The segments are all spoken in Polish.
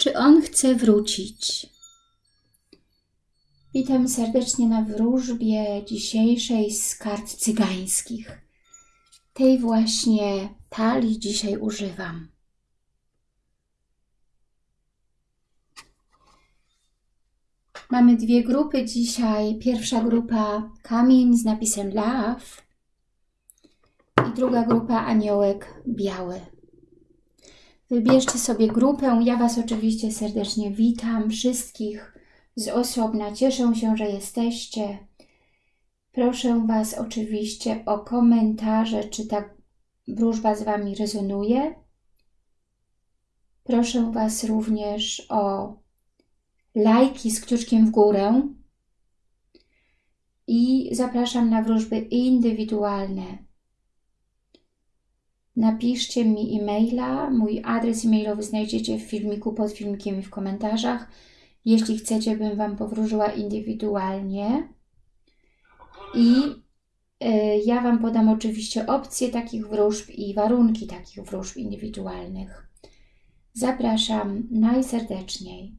Czy on chce wrócić? Witam serdecznie na wróżbie dzisiejszej z kart cygańskich. Tej właśnie talii dzisiaj używam. Mamy dwie grupy dzisiaj. Pierwsza grupa kamień z napisem Love i druga grupa aniołek biały. Wybierzcie sobie grupę. Ja Was oczywiście serdecznie witam. Wszystkich z osobna. Cieszę się, że jesteście. Proszę Was oczywiście o komentarze, czy ta wróżba z Wami rezonuje. Proszę Was również o lajki z kciuczkiem w górę i zapraszam na wróżby indywidualne. Napiszcie mi e-maila, mój adres e-mailowy znajdziecie w filmiku, pod filmikiem i w komentarzach. Jeśli chcecie, bym Wam powróżyła indywidualnie. I y, ja Wam podam oczywiście opcje takich wróżb i warunki takich wróżb indywidualnych. Zapraszam najserdeczniej.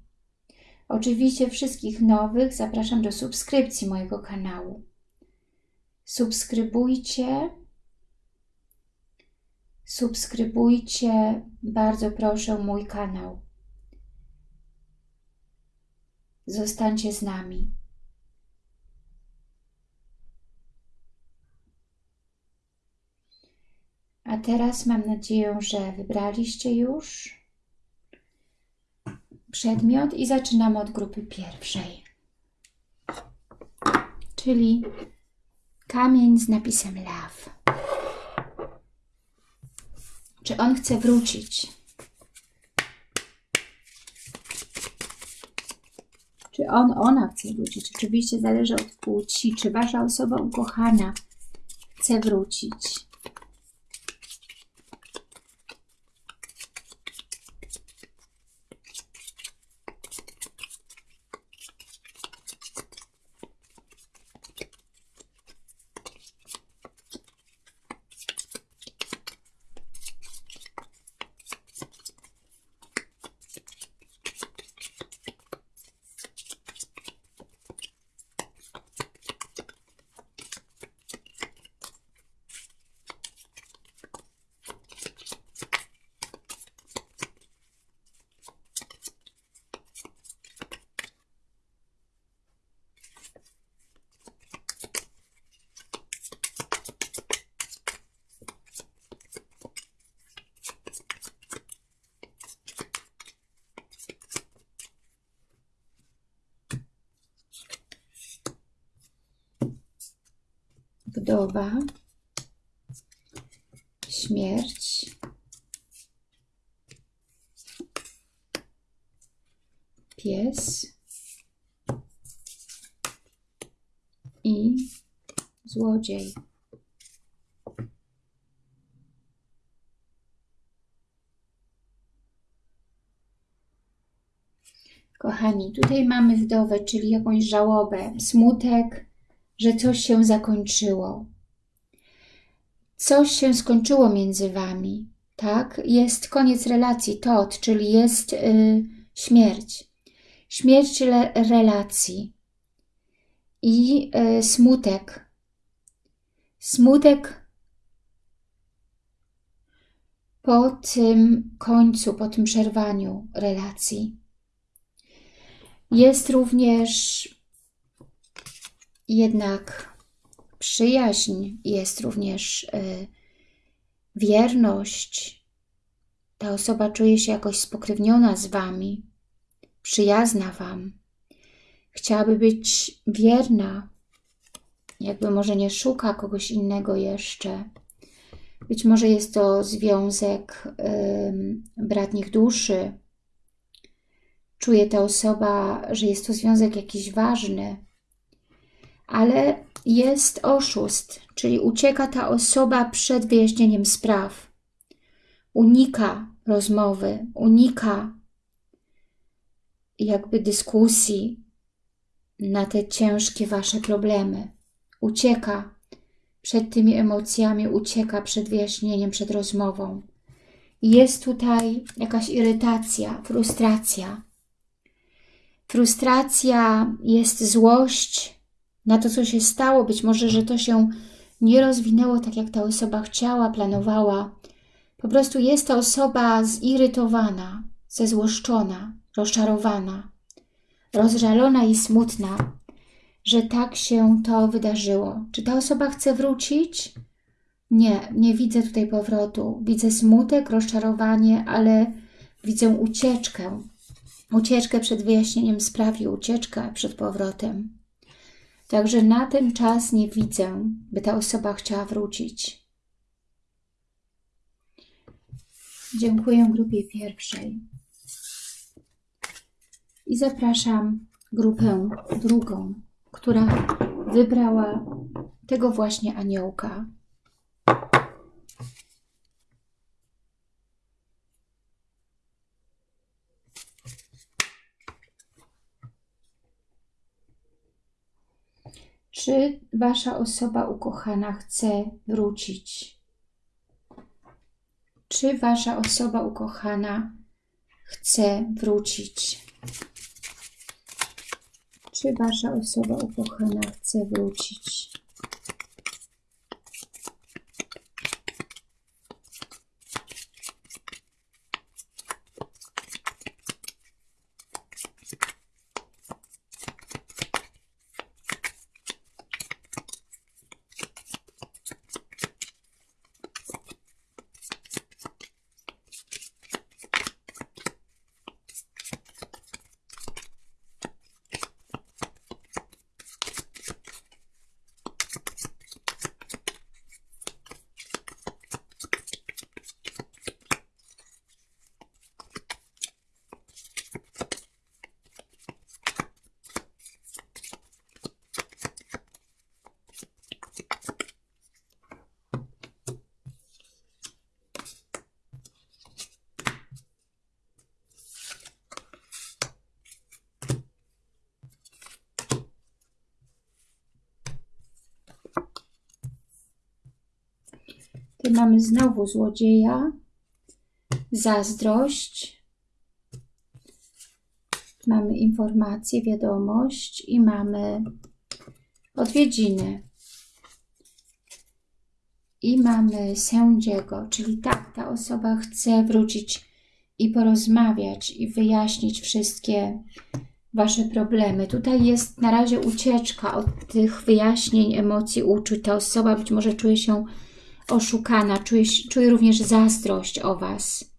Oczywiście wszystkich nowych zapraszam do subskrypcji mojego kanału. Subskrybujcie, subskrybujcie, bardzo proszę mój kanał. Zostańcie z nami. A teraz mam nadzieję, że wybraliście już przedmiot i zaczynamy od grupy pierwszej. Czyli kamień z napisem love. Czy on chce wrócić? Czy on, ona chce wrócić? Oczywiście zależy od płci. Czy Wasza osoba ukochana chce wrócić? Wdowa, śmierć, pies. I złodziej. Kochani, tutaj mamy wdowę, czyli jakąś żałobę, smutek, że coś się zakończyło. Coś się skończyło między Wami, tak? Jest koniec relacji, tot, czyli jest y, śmierć. Śmierć relacji i y, smutek. Smutek po tym końcu, po tym przerwaniu relacji. Jest również jednak przyjaźń jest również y, wierność. Ta osoba czuje się jakoś spokrewniona z Wami, przyjazna Wam. Chciałaby być wierna, jakby może nie szuka kogoś innego jeszcze. Być może jest to związek y, bratnich duszy. Czuje ta osoba, że jest to związek jakiś ważny, ale jest oszust, czyli ucieka ta osoba przed wyjaśnieniem spraw. Unika rozmowy, unika jakby dyskusji na te ciężkie Wasze problemy. Ucieka przed tymi emocjami, ucieka przed wyjaśnieniem, przed rozmową. Jest tutaj jakaś irytacja, frustracja. Frustracja, jest złość na to, co się stało. Być może, że to się nie rozwinęło tak, jak ta osoba chciała, planowała. Po prostu jest ta osoba zirytowana, zezłoszczona, rozczarowana, rozżalona i smutna, że tak się to wydarzyło. Czy ta osoba chce wrócić? Nie, nie widzę tutaj powrotu. Widzę smutek, rozczarowanie, ale widzę ucieczkę. Ucieczkę przed wyjaśnieniem spraw i ucieczkę przed powrotem. Także na ten czas nie widzę, by ta osoba chciała wrócić. Dziękuję grupie pierwszej. I zapraszam grupę drugą, która wybrała tego właśnie aniołka. Czy Wasza osoba ukochana chce wrócić? Czy Wasza osoba ukochana chce wrócić? Czy Wasza osoba ukochana chce wrócić? Tu mamy znowu złodzieja, zazdrość, mamy informację, wiadomość i mamy odwiedziny. I mamy sędziego, czyli tak, ta osoba chce wrócić i porozmawiać i wyjaśnić wszystkie Wasze problemy. Tutaj jest na razie ucieczka od tych wyjaśnień, emocji, uczuć. Ta osoba być może czuje się oszukana, czuje, czuje również zazdrość o Was.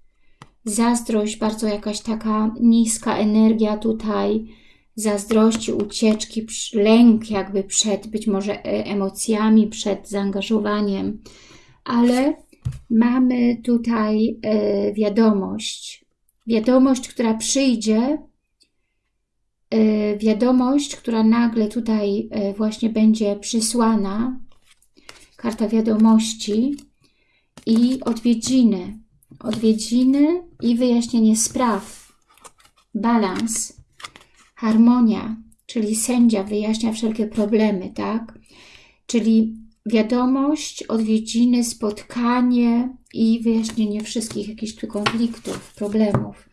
Zazdrość, bardzo jakaś taka niska energia tutaj, zazdrości, ucieczki, lęk jakby przed być może e, emocjami, przed zaangażowaniem, ale mamy tutaj e, wiadomość, wiadomość, która przyjdzie, e, wiadomość, która nagle tutaj właśnie będzie przysłana, karta wiadomości i odwiedziny. Odwiedziny i wyjaśnienie spraw. Balans, harmonia, czyli sędzia wyjaśnia wszelkie problemy, tak? Czyli wiadomość, odwiedziny, spotkanie i wyjaśnienie wszystkich jakichś tu konfliktów, problemów.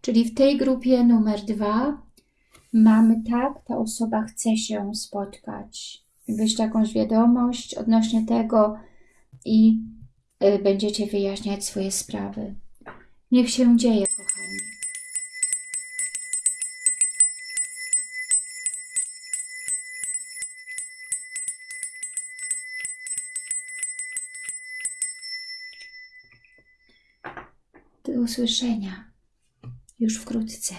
Czyli w tej grupie numer dwa mamy tak, ta osoba chce się spotkać wyjść jakąś wiadomość odnośnie tego i y, będziecie wyjaśniać swoje sprawy. Niech się dzieje, kochani. Do usłyszenia już wkrótce.